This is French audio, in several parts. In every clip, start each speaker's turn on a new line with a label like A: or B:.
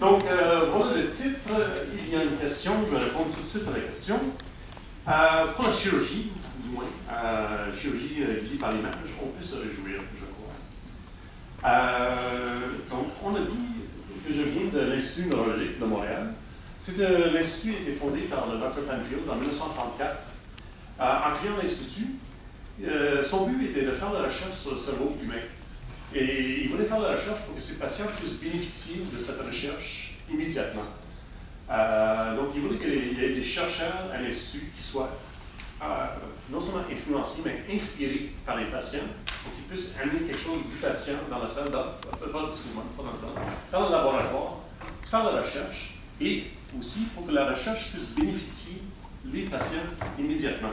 A: Donc, euh, voilà le titre. Il y a une question, je vais répondre tout de suite à la question. Euh, pour la chirurgie, du moins, euh, chirurgie guidée par l'image, on peut se réjouir, je crois. donc, on a dit que je viens de l'Institut neurologique de Montréal. L'Institut a été fondé par le Dr. Penfield en 1934. en créant l'Institut, son but était de faire de la recherche sur le cerveau humain. Et il voulait faire de la recherche pour que ses patients puissent bénéficier de cette recherche immédiatement. Euh, donc, il voulait qu'il y ait des chercheurs à l'Institut qui soient euh, non seulement influencés, mais inspirés par les patients pour qu'ils puissent amener quelque chose du patient dans la salle, dans, euh, pas, dans la salle, dans le laboratoire, faire la recherche et aussi pour que la recherche puisse bénéficier les patients immédiatement.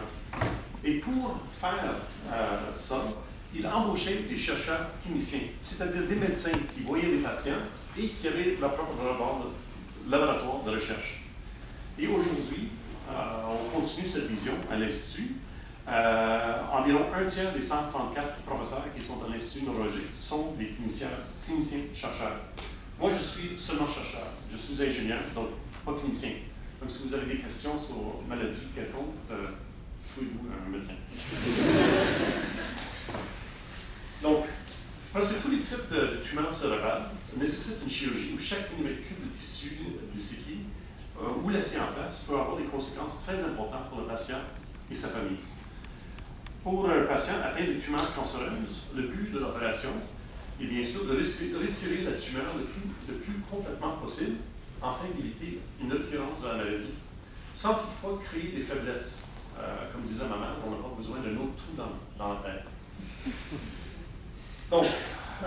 A: Et pour faire ça, il embauchait des chercheurs cliniciens, c'est-à-dire des médecins qui voyaient des patients et qui avaient leur propre laboratoire de recherche. Et aujourd'hui, euh, on continue cette vision à l'Institut. Euh, environ un tiers des 134 professeurs qui sont à l'Institut neurologique sont des cliniciens, cliniciens chercheurs. Moi, je suis seulement chercheur. Je suis ingénieur, donc pas clinicien. Donc, si vous avez des questions sur maladie quelconque, euh, trouvez-vous un médecin. Donc, parce que tous les types de, tumeurs cérébrales nécessitent une chirurgie où chaque molécule de tissu disséqué euh, ou laissé en place peut avoir des conséquences très importantes pour le patient et sa famille. Pour un patient atteint de tumeurs cancéreuses, le but de l'opération est bien sûr de retirer la tumeur le plus, complètement possible afin d'éviter une occurrence de la maladie, sans toutefois créer des faiblesses. Euh, comme disait ma mère, on n'a pas besoin d'un autre trou dans la tête. Donc,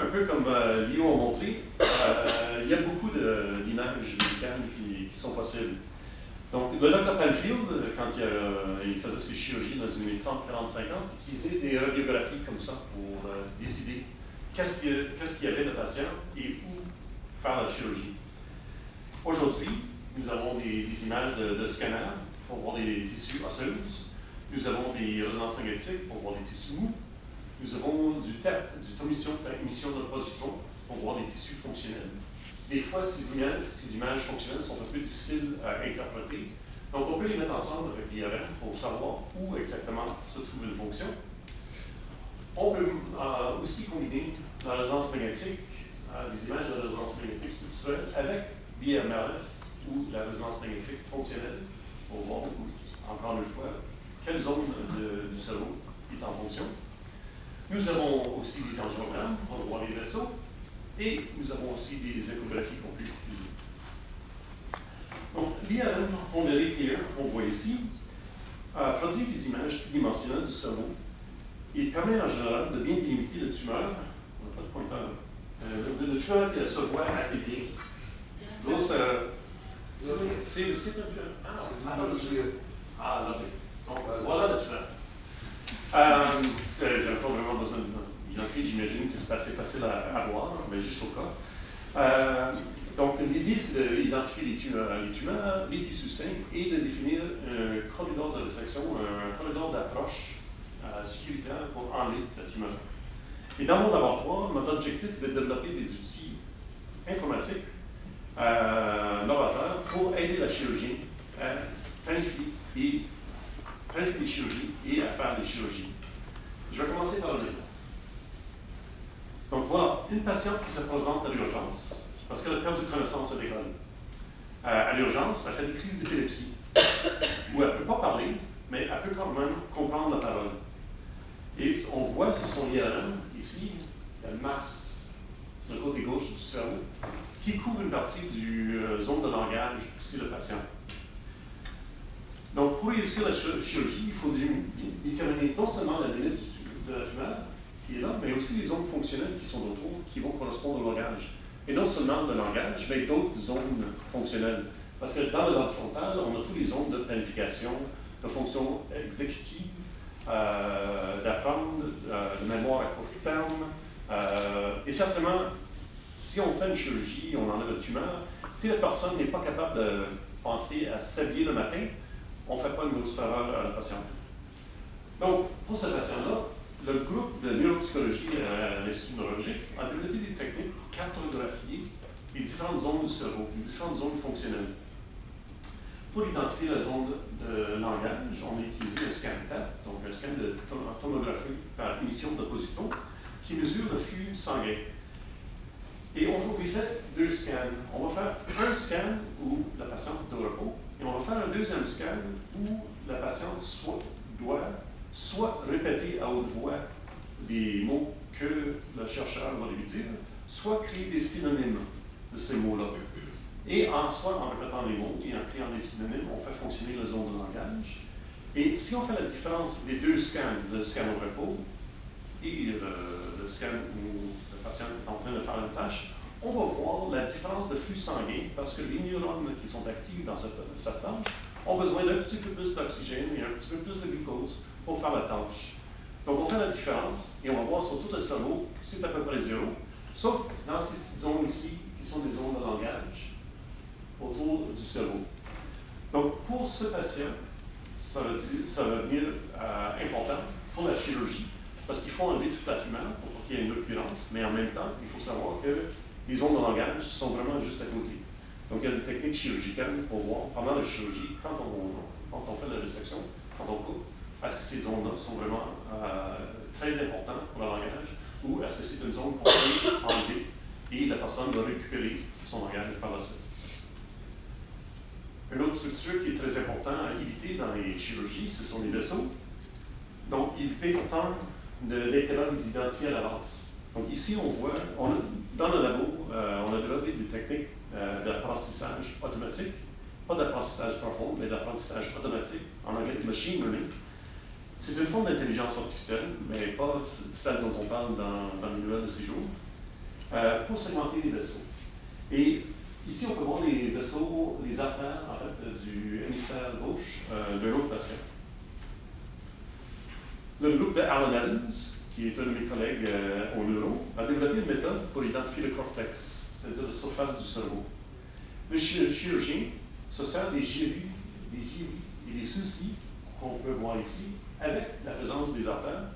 A: un peu comme euh, Lio a montré, euh, il y a beaucoup d'images médicales qui, sont possibles. Donc, le Dr. Penfield, quand il, faisait ses chirurgies dans les années 30, 40, 50, utilisait des radiographies comme ça pour euh, décider qu'est-ce qu'il y avait de patient et où faire la chirurgie. Aujourd'hui, nous avons des, images de, de scanner pour voir des tissus osseux. Nous avons des résonances magnétiques pour voir des tissus mous. Nous avons du TEP, du émission, émission de positron, pour voir les tissus fonctionnels. Des fois, ces images, fonctionnelles sont un peu difficiles à interpréter. Donc, on peut les mettre ensemble avec l'IRM pour savoir où exactement se trouve une fonction. On peut euh, aussi combiner la résonance magnétique, euh, des images de résonance magnétique structurelle avec l'IRMRF ou la résonance magnétique fonctionnelle pour voir, encore une fois, quelle zone du cerveau est en fonction. Nous avons aussi des angiogrammes pour voir les vaisseaux et nous avons aussi des échographies qu'on peut utiliser. Donc, l'IRM pondéré clear qu'on voit ici euh, produit des images tridimensionnelles du cerveau et permet en général de bien délimiter le tumeur. On n'a pas de pointeur. Euh, le, tumeur qui se voit assez bien. L'autre, c'est un tumeur. Ah, ah, là, donc, voilà le tumeur. Euh, je n'avais pas vraiment besoin d'identifier, j'imagine que c'est assez facile à, voir, mais juste au cas. Euh, donc, l'idée, c'est d'identifier les tumeurs, les tumeurs, les tissus sains et de définir un corridor de résection, un corridor d'approche euh, sécuritaire pour enlever la tumeur. Et dans mon laboratoire, notre objectif est de développer des outils informatiques euh, novateurs pour aider la chirurgie à planifier et planifier les chirurgies et à faire les chirurgies. Je vais commencer par le début. Donc voilà, une patiente qui se présente à l'urgence parce qu'elle a perdu connaissance à l'école. Euh, à l'urgence, elle fait des crises d'épilepsie où elle ne peut pas parler, mais elle peut quand même comprendre la parole. Et on voit sur son IRM, ici, il y a le masque sur le côté gauche du cerveau qui couvre une partie du euh, zone de langage, c'est le patient. Donc, pour réussir la chirurgie, il faut déterminer non seulement la limite de la tumeur, qui est là, mais aussi les zones fonctionnelles qui sont autour, qui vont correspondre au langage. Et non seulement le langage, mais d'autres zones fonctionnelles. Parce que dans le lobe frontal, on a toutes les zones de planification, de fonction exécutive, euh, d'apprendre, euh, de mémoire à court terme. Euh, essentiellement, si on fait une chirurgie, on enlève la tumeur, si la personne n'est pas capable de penser à s'habiller le matin, on ne fait pas une grosse faveur à la patiente. Donc, pour cette patient-là, le groupe de neuropsychologie à l'Institut neurologique a développé des techniques pour cartographier les différentes zones du cerveau, les différentes zones fonctionnelles. Pour identifier la zone de langage, on a utilisé un scan TAP, donc un scan de tomographie par émission de positrons, qui mesure le flux sanguin. Et on lui fait deux scans. On va faire un scan où la patiente est au repos, et on va faire un deuxième scan où la patiente soit, doit soit répéter à haute voix les mots que le chercheur va lui dire, soit créer des synonymes de ces mots-là. Et en soit en répétant les mots et en créant des synonymes, on fait fonctionner la zone de langage. Et si on fait la différence des deux scans, le scan au repos et le, scan où le patient est en train de faire une tâche, on va voir la différence de flux sanguin parce que les neurones qui sont actifs dans cette, cette tâche ont besoin d'un petit peu plus d'oxygène et un petit peu plus de glucose pour faire la tâche. Donc, on fait la différence et on va voir sur tout le cerveau, c'est à peu près zéro, sauf dans ces petites zones ici, qui sont des zones de langage, autour du cerveau. Donc, pour ce patient, ça va, ça va devenir euh, important pour la chirurgie, parce qu'il faut enlever toute la tumeur pour qu'il y ait une occurrence, mais en même temps, il faut savoir que les zones de langage sont vraiment juste à côté. Donc, il y a des techniques chirurgicales pour voir, pendant la chirurgie, quand on, fait la résection, quand on coupe, est-ce que ces zones-là sont vraiment euh, très importantes pour le langage ou est-ce que c'est une zone qu'on peut enlever et la personne va récupérer son langage par la suite? Une autre structure qui est très importante à éviter dans les chirurgies, ce sont les vaisseaux. Donc, il fait autant d'être capable de les identifier à l'avance. Donc, ici, on voit, dans le labo, euh, on a développé des techniques euh, d'apprentissage automatique, pas d'apprentissage profond, mais d'apprentissage automatique, en anglais machine learning. C'est une forme d'intelligence artificielle, mais pas celle dont on parle dans, dans le manuel de séjour, euh, pour segmenter les vaisseaux. Et ici, on peut voir les vaisseaux, les artères, en fait, du hémisphère gauche euh, d'un autre patient. Le groupe de Alan Evans, qui est un de mes collègues euh, au neuro, a développé une méthode pour identifier le cortex, c'est-à-dire la surface du cerveau. Le chirurgien se sert des gyrus, des et des soucis qu'on peut voir ici avec la présence des artères,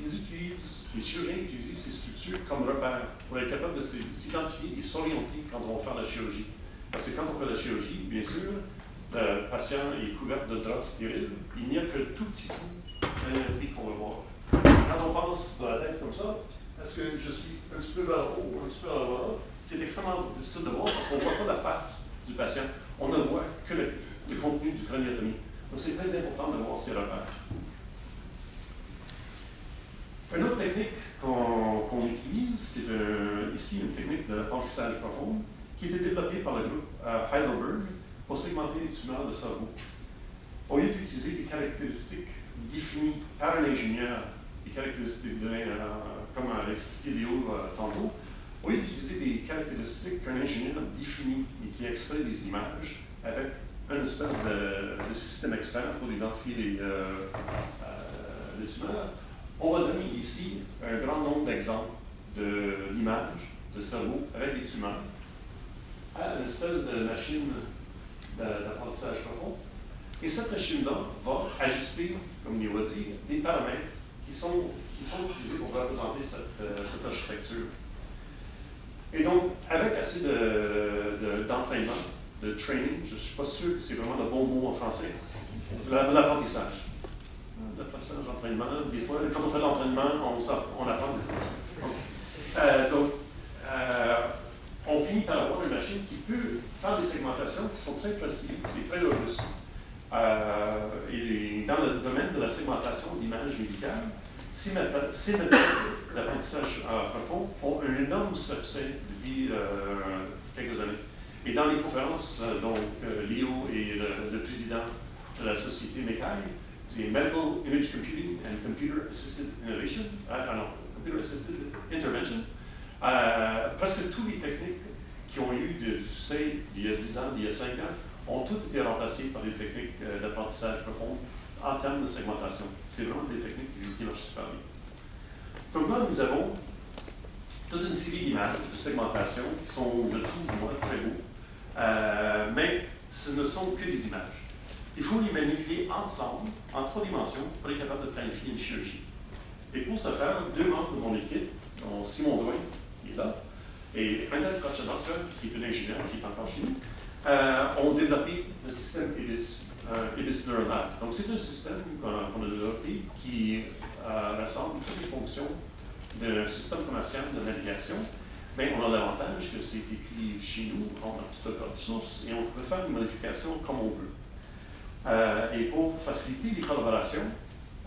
A: ils utilisent, les chirurgiens utilisent ces structures comme repères pour être capable de s'identifier et s'orienter quand on va faire la chirurgie. Parce que quand on fait la chirurgie, bien sûr, le patient est couvert de draps stériles, il n'y a que tout petit coup d'un qu'on va voir. Passe dans la tête comme ça, est-ce que je suis un petit peu vers le haut un petit peu vers le bas? C'est extrêmement difficile de voir parce qu'on ne voit pas la face du patient. On ne voit que le, contenu du craniotomie. Donc, c'est très important de voir ces repères. Une autre technique qu'on utilise, c'est ici une technique d'apprentissage profond qui a été développée par le groupe euh, Heidelberg pour segmenter les tumeurs de cerveau. Au lieu d'utiliser des caractéristiques définies par un ingénieur, des caractéristiques données, euh, comme l'a expliqué Léo euh, tantôt, au lieu d'utiliser des caractéristiques qu'un ingénieur définit et qui extrait des images avec une espèce de, système externe pour identifier les, les tumeurs, on va donner ici un grand nombre d'exemples d'images de, cerveau avec des tumeurs à une espèce de machine d'apprentissage profond. Et cette machine-là va ajuster, comme il va dire, des paramètres qui sont, qui sont utilisés pour représenter cette, euh, cette architecture. Et donc, avec assez d'entraînement, de, de, training, je ne suis pas sûr que c'est vraiment le bon mot en français, l'apprentissage l'apprentissage d'entraînement. Des fois, quand on fait l'entraînement, on, on apprend. Euh, donc, euh, on finit par avoir une machine qui peut faire des segmentations qui sont très précises et très robustes. Euh, et dans le domaine de la segmentation d'images médicales, ces méthodes, d'apprentissage profond ont un énorme succès depuis quelques années. Et dans les conférences dont Léo est le, président de la société MECAI, c'est Medical Image Computing and Computer Assisted Innovation, ah, non, Computer Assisted Intervention. Euh, presque toutes les techniques qui ont eu du succès il y a 10 ans, il y a 5 ans, ont toutes été remplacées par des techniques euh, d'apprentissage profond en termes de segmentation. C'est vraiment des techniques qui, marchent super bien. Donc là, nous avons toute une série d'images de segmentation qui sont, je trouve, moi, très beaux. Euh, mais ce ne sont que des images. Il faut les manipuler ensemble, en trois dimensions, pour être capable de planifier une chirurgie. Et pour ce faire, deux membres de mon équipe, dont Simon Douin, qui est là, et Annette Kotchanoska, qui est une ingénieure qui est encore chez nous, euh, ont développé le système IBIS, euh, IBIS Neural Donc, c'est un système qu'on a développé qui euh, rassemble toutes les fonctions d'un système commercial de navigation. Mais on a l'avantage que c'est écrit chez nous, on a tout le code source et on peut faire une modification comme on veut. Euh, et pour faciliter les collaborations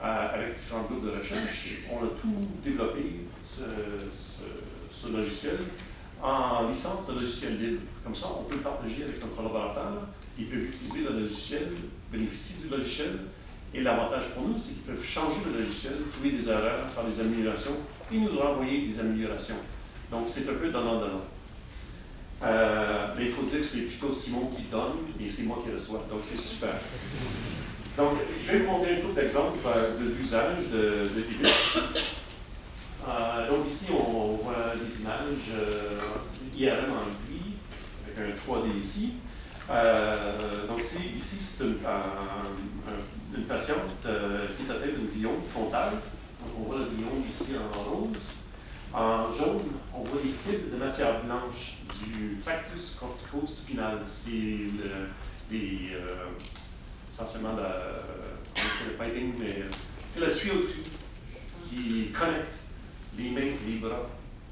A: euh, avec différents groupes de recherche, on a tout développé, ce, logiciel, en licence de logiciel libre. Comme ça, on peut partager avec nos collaborateurs, ils peuvent utiliser le logiciel, bénéficier du logiciel, et l'avantage pour nous, c'est qu'ils peuvent changer le logiciel, trouver des erreurs, faire des améliorations, et nous renvoyer des améliorations. Donc, c'est un peu donnant-donnant. Euh, mais il faut dire que c'est plutôt Simon qui donne et c'est moi qui reçois. Donc, c'est super. Donc, je vais vous montrer un peu d'exemples euh, de l'usage de, de euh, donc, ici, on voit des images IRM en gris, avec un 3D ici. donc, ici, c'est une, patiente qui est atteinte d'une gliome frontale. Donc, on voit le gliome ici en rose. En jaune, on voit les fibres de matière blanche du tractus cortico-spinal. C'est des, euh, essentiellement c'est le piping, mais c'est la tuyauterie qui connecte les mains les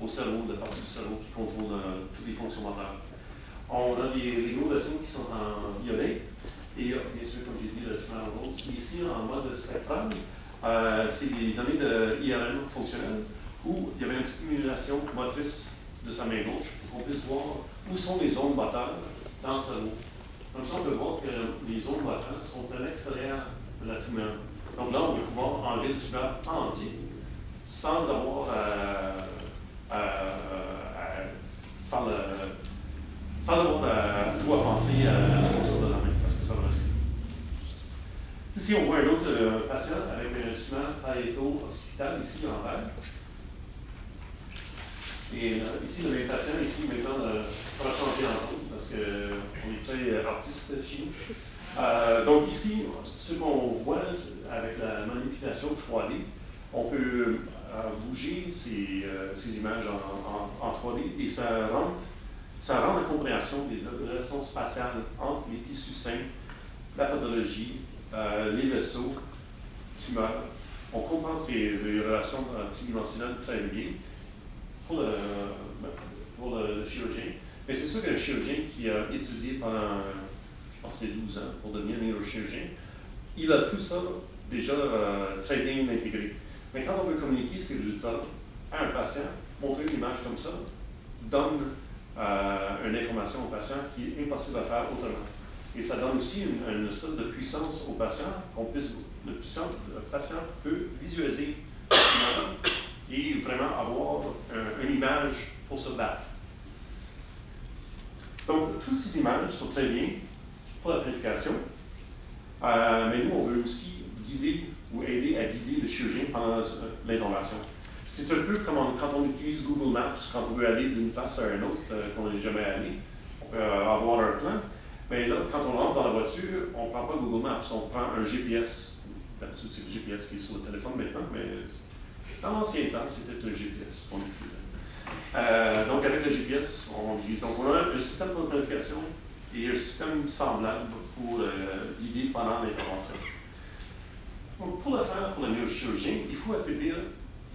A: au cerveau, la partie du cerveau qui contrôle euh, toutes les fonctions mentales. On a des, les vaisseaux qui sont en violet, et bien sûr, comme j'ai dit, le chemin en rose. Ici, en mode spectral, euh, c'est des données de IRM fonctionnelles où il y avait une stimulation motrice de sa main gauche pour qu'on puisse voir où sont les zones moteurs dans le cerveau. Comme ça, on peut voir que les zones moteurs sont à l'extérieur de la tumeur. Donc là, on va pouvoir enlever le tumeur entier sans avoir à, faire le, sans avoir à, tout à penser à fonction de la main, parce que ça va rester. Ici, on voit un autre euh, patient avec un tumeur paréto-occipital, ici en vert. Et euh, ici, le même patient, ici, maintenant, euh, on va changer en tout parce qu'on est très euh, artiste chez nous. donc ici, ce qu'on voit avec la manipulation 3D, on peut bouger ces, ces images en, en, 3D et ça rend, ça rend la compréhension des relations spatiales entre les tissus sains, la pathologie, les vaisseaux, tumeurs. On comprend ces relations tridimensionnelles très bien pour le, pour le, chirurgien. Mais c'est sûr qu'un chirurgien qui a étudié pendant, je pense, 12 ans pour devenir neurochirurgien, il a tout ça déjà euh, très bien intégré. Mais quand on veut communiquer ces résultats à un patient, montrer une image comme ça donne euh, une information au patient qui est impossible à faire autrement. Et ça donne aussi une, espèce de puissance au patient, qu'on puisse, le, patient peut visualiser et vraiment avoir une image pour se battre. Donc, toutes ces images sont très bien pour la planification, euh, mais nous, on veut aussi guider ou aider à guider le chirurgien pendant euh, l'intervention. C'est un peu comme quand on utilise Google Maps, quand on veut aller d'une place à une autre euh, qu'on n'est jamais allé. On peut avoir un plan, mais là, quand on rentre dans la voiture, on ne prend pas Google Maps, on prend un GPS. D'habitude, c'est le GPS qui est sur le téléphone maintenant, mais dans l'ancien temps, c'était un GPS qu'on utilisait. Euh, donc, avec le GPS, on utilise. Donc, on a un système de et un système semblable pour euh, guider pendant l'intervention. Pour le faire pour le neurochirurgien, il faut établir,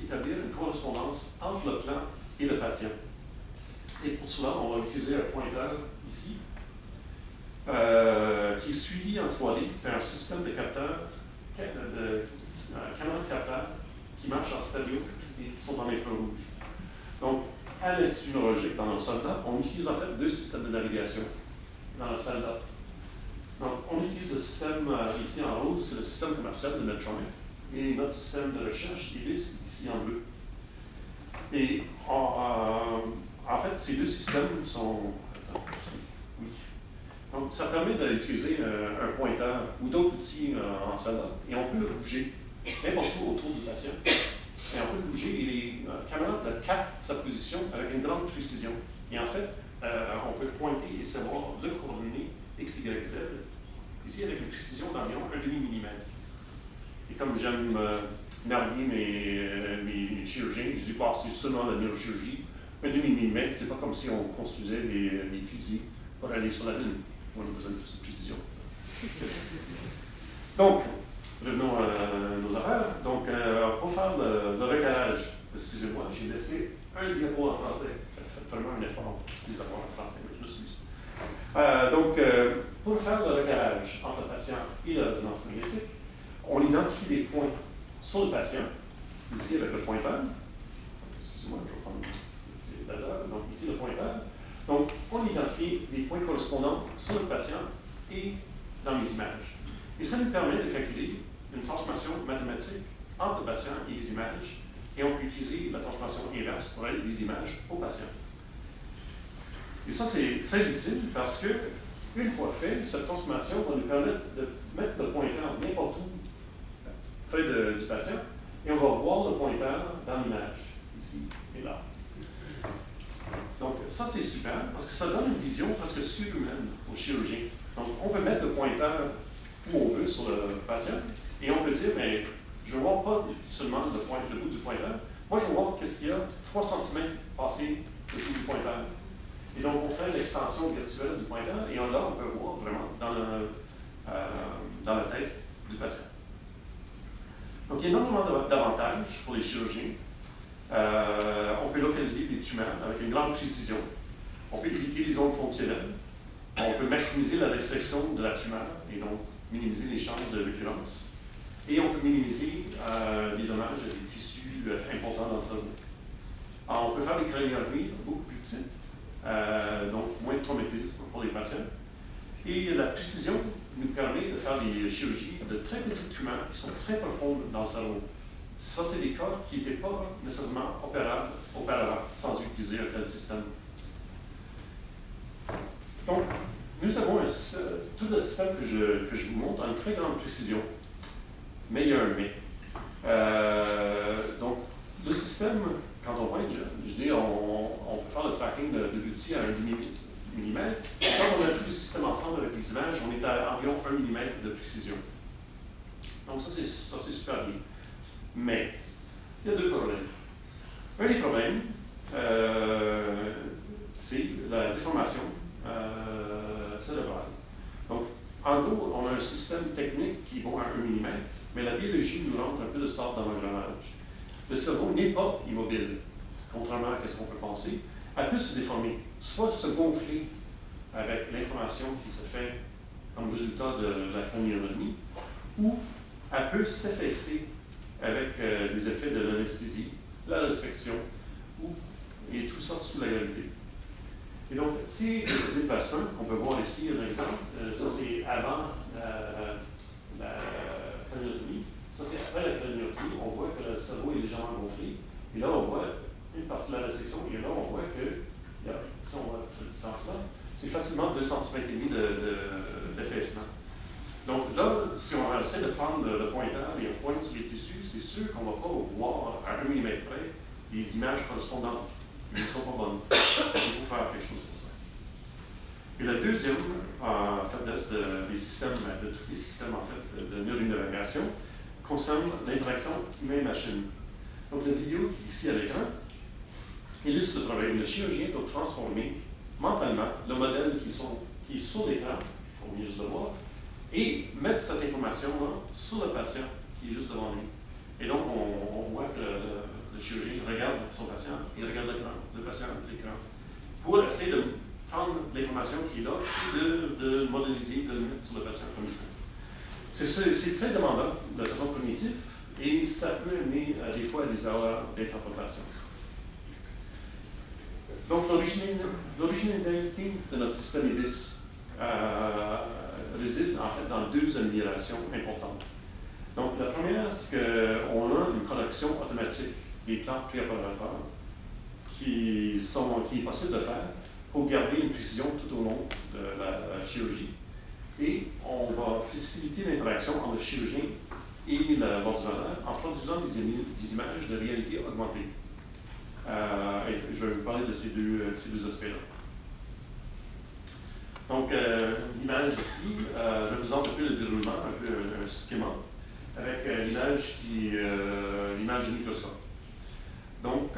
A: une correspondance entre le plan et le patient. Et pour cela, on va utiliser un pointeur ici, euh, qui est suivi en 3D par un système de capteurs, de, de, de capteurs qui marchent en stéréo et qui sont en infrarouge. Donc, à l'Institut neurologique, dans nos soldats, on utilise en fait deux systèmes de navigation dans le soldat. Donc, on utilise le système euh, ici en rouge, c'est le système commercial de Medtronic, et notre système de recherche, IBIS, ici en bleu. Et en, en fait, ces deux systèmes sont. oui. Donc, ça permet d'utiliser euh, un pointeur ou d'autres outils euh, en soldat, et on peut le bouger n'importe où autour du patient. Et on peut bouger et les caméras captent sa position avec une grande précision. Et en fait, euh, on peut pointer et savoir le coordonnées X, Y, Z, ici avec une précision d'environ un demi-millimètre. Et comme j'aime euh, narguer mes, euh, mes, chirurgiens, je dis pas c'est seulement la neurochirurgie, un demi-millimètre, c'est pas comme si on construisait des, des, fusils pour aller sur la Lune. On a besoin de plus de précision. Donc, revenons à nos affaires. Donc, euh, pour faire le, le recalage, excusez-moi, j'ai laissé un diapo en français. J'ai fait vraiment un effort pour les avoir en français, mais je m'excuse. Euh, donc, euh, pour faire le recalage entre le patient et la résonance magnétique, on identifie des points sur le patient, ici avec le pointeur. Excusez-moi, je vais prendre le. Donc, ici le pointeur. Donc, on identifie des points correspondants sur le patient et dans les images. Et ça nous permet de calculer une transformation mathématique entre le patient et les images, et on peut utiliser la transformation inverse pour aller des images au patient. Et ça, c'est très utile parce que, une fois fait, cette transformation va nous permettre de mettre le pointeur n'importe où près du patient, et on va voir le pointeur dans l'image, ici et là. Donc, ça, c'est super, parce que ça donne une vision presque surhumaine au chirurgien. Donc, on peut mettre le pointeur où on veut sur le patient, et on peut dire, mais je ne vois pas seulement le, le bout du pointeur, moi, je veux voir qu'est-ce qu'il y a 3 cm passé le bout du pointeur. Et donc, on fait l'extension virtuelle du pointeur, et là, on peut voir vraiment euh, dans la tête du patient. Donc, il y a énormément d'avantages pour les chirurgiens. Euh, on peut localiser des tumeurs avec une grande précision. On peut éviter les zones fonctionnelles. On peut maximiser la restriction de la tumeur et donc minimiser les chances de récurrence. Et on peut minimiser euh, les dommages à des tissus euh, importants dans le cerveau. On peut faire des craniotomies beaucoup plus petites, euh, donc moins de traumatisme pour les patients. Et la précision nous permet de faire des chirurgies de très petites tumeurs qui sont très profondes dans le cerveau. Ça, c'est des cas qui n'étaient pas nécessairement opérables auparavant sans utiliser un tel système. Donc, nous avons un système, tout le système que je, que je vous montre a une très grande précision, mais il y a un mais. Euh, donc, le système, quand on voit, je, je dis, on, on, peut faire le tracking de, de l'outil à un demi-millimètre. Quand on a tous les systèmes ensemble avec les images, on est à environ 1 mm de précision. Donc ça, c'est super bien. Mais, il y a deux problèmes. Un des problèmes, euh, c'est la déformation euh, cérébrale. Donc, en gros, on a un système technique qui va à 1 mm, mais la biologie nous rentre un peu de sorte dans l'engrenage. Le cerveau n'est pas immobile, contrairement à ce qu'on peut penser. Elle peut se déformer, soit se gonfler avec l'information qui se fait comme résultat de la craniotomie, ou elle peut s'effacer avec euh, des effets de l'anesthésie, la résection, ou, et tout ça sous la gravité. Et donc, si des patients, qu'on peut voir ici un exemple, euh, ça c'est avant euh, la craniotomie, ça c'est après la craniotomie, on voit que le cerveau est légèrement gonflé, et là on voit partie de la résection, et là on voit que, si on voit cette distance-là, c'est facilement 2 cm et demi d'affaissement. De, donc là, si on essaie de prendre le pointeur et on pointe sur les tissus, c'est sûr qu'on ne va pas voir à 1 mm près des images correspondantes. Elles ne sont pas bonnes. Il faut faire quelque chose pour ça. Et la deuxième faiblesse de, des systèmes, de tous les systèmes en fait, de neuronavigation concerne l'interaction humain-machine. Donc la vidéo ici à l'écran illustre le problème. Le chirurgien doit transformer mentalement le modèle qui, sont, qui est sur l'écran, on vient juste de voir, et mettre cette information-là sur le patient qui est juste devant lui. Et donc, on, voit que le, chirurgien regarde son patient, il regarde l'écran, le patient l'écran, pour essayer de prendre l'information qui est là de, de modéliser, de le mettre sur le patient comme il faut. C'est très demandant de façon cognitive et ça peut amener à des fois à des erreurs d'interprétation. Donc, l'originalité de notre système IBIS, euh, réside en fait dans deux améliorations importantes. Donc, la première, c'est qu'on a une correction automatique des plans préopératoires qui, qui est possible de faire pour garder une précision tout au long de la, chirurgie. Et on va faciliter l'interaction entre le chirurgien et l'ordinateur en produisant des, des, images de réalité augmentée. Euh, je vais vous parler de ces deux, deux aspects-là. Donc, euh, l'image ici, euh, je vous présente un peu le déroulement, un peu un, schéma, avec euh, l'image qui l'image du microscope. Donc,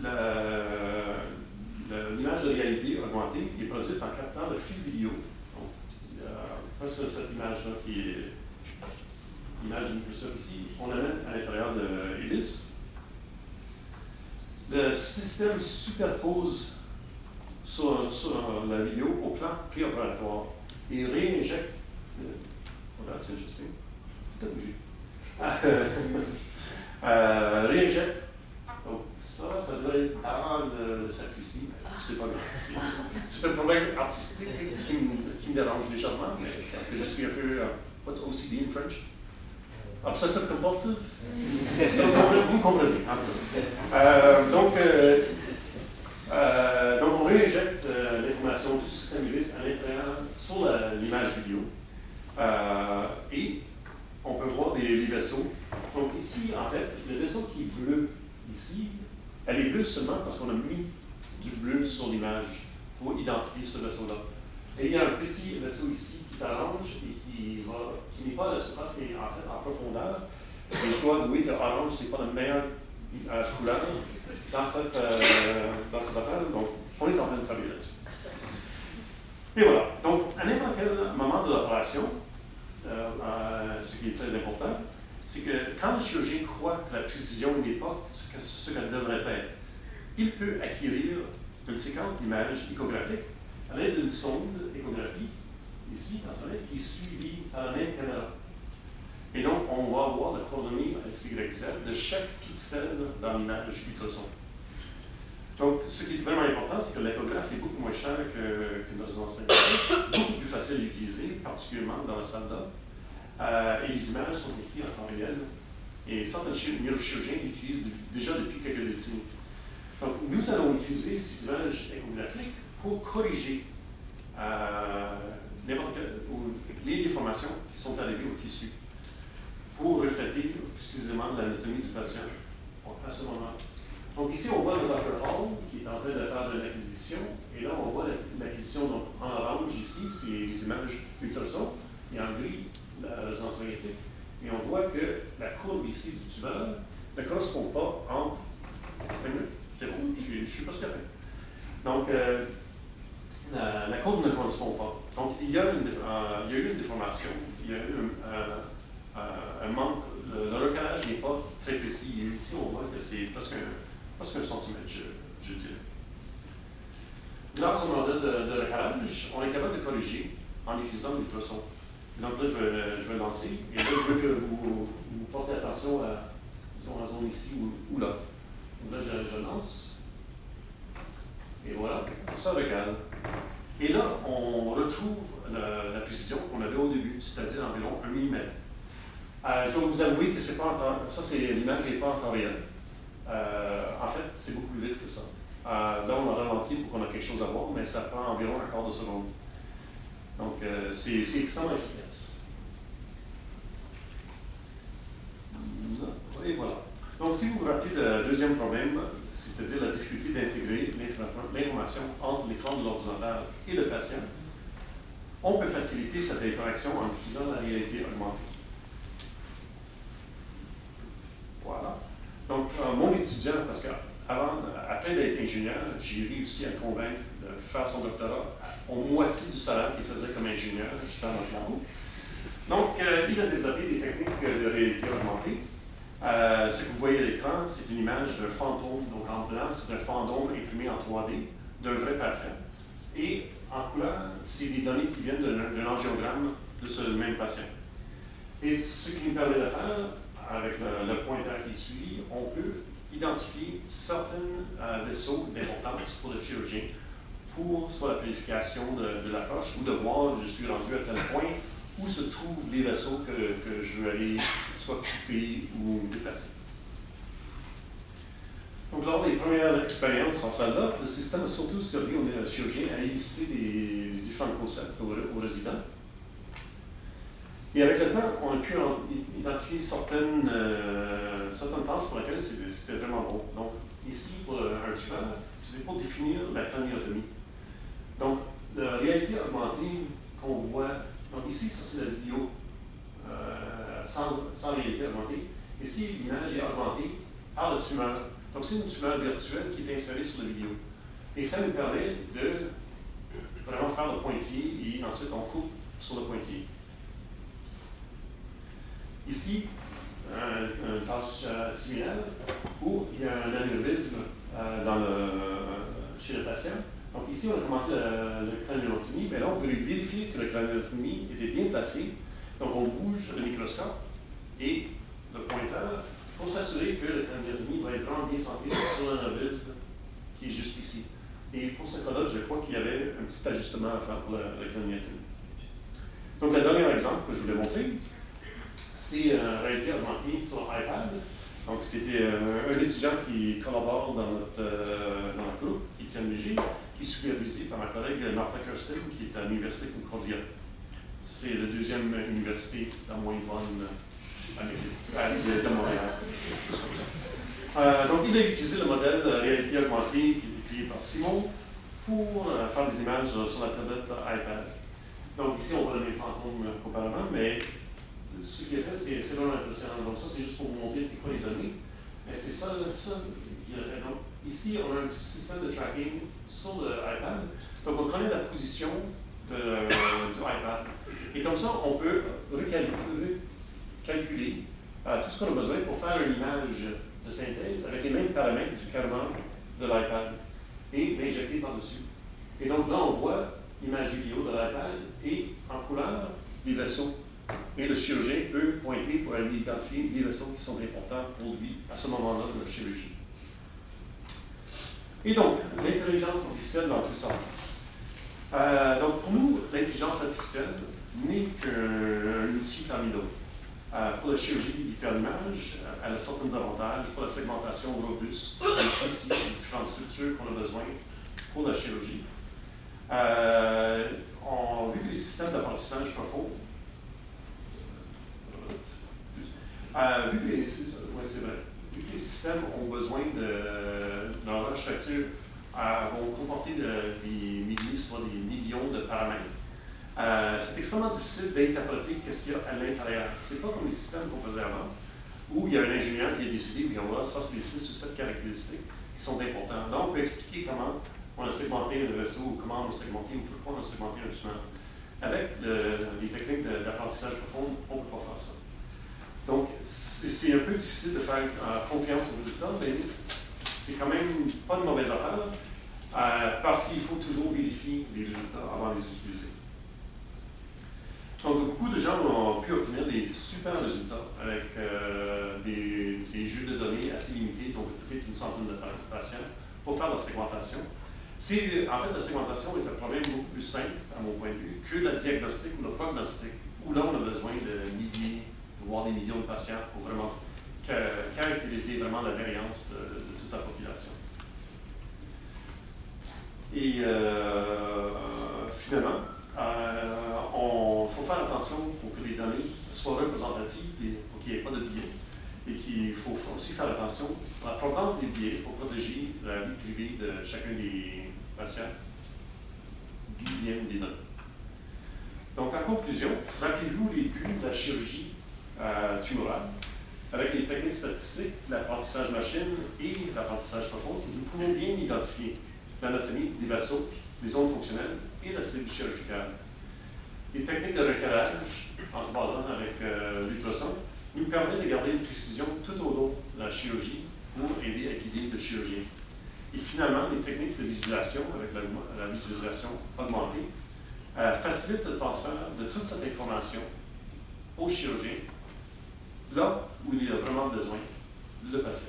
A: la, produite en captant le flux vidéo. Donc, presque cette image-là qui est l'image du Microsoft ici. On l'amène à l'intérieur de Ibis. Le système superpose sur, la vidéo au plan préopératoire et réinjecte. Oh, that's interesting. A bougé. euh, réinjecte. Donc, ça, ça devrait être dans le, sacristie. C'est pas grave. C'est un problème artistique qui, me, qui me dérange légèrement, mais parce que je suis un peu. Uh, what's OCD in French? Obsessive compulsive? vous comprenez, en tout cas. Donc, euh, euh, donc, on réinjecte euh, l'information du système Ibis à l'intérieur sur l'image vidéo. Euh, et on peut voir des, les vaisseaux. Donc ici, en fait, le vaisseau qui est bleu ici, elle est bleue seulement parce qu'on a mis du bleu sur l'image pour identifier ce vaisseau-là. Et il y a un petit vaisseau ici qui est orange et qui, qui n'est pas à la surface, mais en profondeur. Et je dois avouer que orange, ce n'est pas la meilleure euh, couleur dans cette, euh, dans cette affaire. Donc, on est en train de travailler là-dessus. Et voilà. Donc, à n'importe quel moment de l'opération, euh, euh, ce qui est très important, c'est que quand le chirurgien croit que la précision n'est pas ce qu'elle devrait être, il peut acquérir une séquence d'images échographiques à l'aide d'une sonde échographie, ici, dans ce qui est suivie par la même caméra. Et donc, on va avoir la coordonnée avec YZ de chaque pixel dans l'image ultrason. Donc, ce qui est vraiment important, c'est que l'échographe est beaucoup moins cher qu'une que résonance magnétique, beaucoup plus facile à utiliser, particulièrement dans la salle d'art. Euh, et les images sont écrites en temps réel. Et certains neurochirurgiens l'utilisent déjà depuis quelques décennies. Donc, nous allons utiliser ces images échographiques pour corriger euh, les déformations qui sont arrivées au tissu, pour refléter précisément l'anatomie du patient à ce moment. Donc ici, on voit le Dr. Hall qui est en train de faire de l'acquisition, et là, on voit l'acquisition en orange ici, c'est les images ultrasons, et en gris, la résonance magnétique. Et on voit que la courbe ici du tumeur ne correspond pas entre 5 minutes. C'est bon, je, je suis pas fait. Donc, euh, la, la, courbe ne correspond pas. Donc, il y a, une, euh, il y a eu une déformation, il y a eu un, un manque, le, recalage n'est pas très précis. ici, on voit que c'est presque presque un centimètre, je, je dirais. Grâce au modèle de, recalage, on est capable de corriger en utilisant l'ultrason. Donc là, je vais, je vais lancer. Et là, je veux que vous, vous portez attention à disons, la zone ici ou, ou là. Donc là, je, je, lance. Et voilà, ça recale. Et là, on retrouve la, précision qu'on avait au début, c'est-à-dire environ 1 mm. Euh, je dois vous avouer que c'est pas en temps, ça, c'est l'image n'est pas en temps réel. Euh, en fait, c'est beaucoup plus vite que ça. Euh, là, on a ralenti pour qu'on ait quelque chose à voir, mais ça prend environ un quart de seconde. Donc, c'est extrêmement efficace. Et voilà. Donc, si vous vous rappelez le deuxième problème, c'est-à-dire la difficulté d'intégrer l'information entre l'écran de l'ordinateur et le patient, on peut faciliter cette interaction en utilisant la réalité augmentée. Voilà. Donc, euh, mon étudiant, parce qu'avant, après d'être ingénieur, j'ai réussi à le convaincre de faire son doctorat au moitié du salaire qu'il faisait comme ingénieur, j'étais en Atlanta. Donc, euh, il a développé des techniques de réalité augmentée. Euh, ce que vous voyez à l'écran, c'est une image d'un fantôme. Donc, en blanc, c'est un fantôme imprimé en 3D d'un vrai patient. Et en couleur, c'est des données qui viennent d'un angiogramme de ce même patient. Et ce qui nous permet de faire, avec le, le pointeur qui suit, on peut identifier certains euh, vaisseaux d'importance pour le chirurgien pour soit la purification de, de, la poche ou de voir je suis rendu à tel point où se trouvent les vaisseaux que, que je veux aller soit couper ou déplacer. Donc, lors des premières expériences en salle le système a surtout servi aux chirurgiens à illustrer les, différents concepts aux, résidents. Et avec le temps, on a pu identifier certaines, euh, certaines tâches pour lesquelles c'était vraiment bon. Donc, ici, pour un tumeur, c'était pour définir la craniotomie. Donc, la réalité augmentée qu'on voit, donc ici, ça c'est la vidéo euh, sans, réalité augmentée. Ici, l'image est augmentée par le tumeur. Donc, c'est une tumeur virtuelle qui est insérée sur la vidéo. Et ça nous permet de vraiment faire le pointillé et ensuite on coupe sur le pointillé. Ici, une tâche euh, similaire où il y a un anévrisme euh, chez le patient. Donc ici, on a commencé le, le craniotomie, mais là, on voulait vérifier que le craniotomie était bien placé. Donc on bouge le microscope et le pointeur pour s'assurer que le craniotomie va être vraiment bien centré sur l'anévrisme qui est juste ici. Et pour ce cas-là, je crois qu'il y avait un petit ajustement à faire pour le, le Donc, le dernier exemple que je voulais montrer, c'est euh, réalité augmentée sur iPad. Donc, c'était euh, un étudiant qui collabore dans notre, euh, dans notre groupe, Étienne Léger, qui est supervisé par ma collègue Martha Kirsten, qui est à l'Université Concordia. C'est la deuxième université la moins bonne de Montréal. donc, il a utilisé le modèle de réalité augmentée qui est créé par Simon pour faire des images sur la tablette iPad. Donc, ici, on voit le même fantôme qu'auparavant, mais ce qu'il a fait, c'est vraiment impressionnant. Donc ça, c'est juste pour vous montrer c'est quoi les données. Mais c'est ça, ça qu'il a fait. Donc ici, on a un système de tracking sur l'iPad. Donc on connaît la position de, du iPad. Et comme ça, on peut recalculer euh, tout ce qu'on a besoin pour faire une image de synthèse avec les mêmes paramètres du carrément de l'iPad et l'injecter par-dessus. Et donc là, on voit l'image vidéo de l'iPad et en couleur des vaisseaux et le chirurgien peut pointer pour aller identifier les vaisseaux qui sont importants pour lui à ce moment-là de la chirurgie. Et donc, l'intelligence artificielle dans tout ça. Euh, donc, pour nous, l'intelligence artificielle n'est qu'un outil parmi d'autres. Euh, pour la chirurgie d'hyperimage, euh, elle a certains avantages pour la segmentation robuste et des différentes structures qu'on a besoin pour la chirurgie. on a vu que les systèmes d'apprentissage profond Euh, vu, que les, systèmes ont besoin de, dans leur structure, euh, vont comporter des milliers, soit des millions de paramètres, euh, c'est extrêmement difficile d'interpréter ce qu'il y a à l'intérieur. Ce n'est pas comme les systèmes qu'on faisait avant, où il y a un ingénieur qui a décidé, on voit ça, c'est les 6 ou 7 caractéristiques qui sont importantes. Donc, on peut expliquer comment on a segmenté un vaisseau, ou comment on a segmenté, ou pourquoi on a segmenté un tumeur. Avec les techniques d'apprentissage profond, on ne peut pas faire ça. Donc, c'est un peu difficile de faire euh, confiance aux résultats, mais c'est quand même pas de mauvaise affaire, euh, parce qu'il faut toujours vérifier les résultats avant de les utiliser. Donc, beaucoup de gens ont pu obtenir des super résultats avec euh, des, des, jeux de données assez limités, donc peut-être une centaine de patients, pour faire la segmentation. En fait, la segmentation est un problème beaucoup plus simple, à mon point de vue, que la diagnostic ou le prognostic, où là, on a besoin de milliers voir des millions de patients pour vraiment caractériser vraiment la variance de, toute la population. Et euh, finalement, il euh, faut faire attention pour que les données soient représentatives et pour qu'il n'y ait pas de biais. Et qu'il faut aussi faire attention à la provenance des biais pour protéger la vie privée de chacun des patients, biens ou des données. Donc, en conclusion, rappelez-vous les buts de la chirurgie tumorale. Avec les techniques statistiques, l'apprentissage machine et l'apprentissage profond, nous pouvons bien identifier l'anatomie des vaisseaux, les zones fonctionnelles et la cible chirurgicale. Les techniques de recalage, en se basant avec euh, l'ultrason, nous permettent de garder une précision tout au long de la chirurgie pour aider à guider le chirurgien. Et finalement, les techniques de visualisation, avec la, visualisation augmentée, euh, facilitent le transfert de toute cette information au chirurgien là où il y a vraiment besoin, le patient.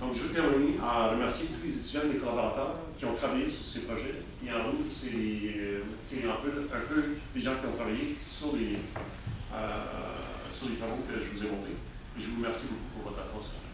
A: Donc, je veux terminer en remercier tous les étudiants et les collaborateurs qui ont travaillé sur ces projets. Et en rouge, c'est un peu, les gens qui ont travaillé sur les, euh, sur les travaux que je vous ai montrés. Et je vous remercie beaucoup pour votre attention.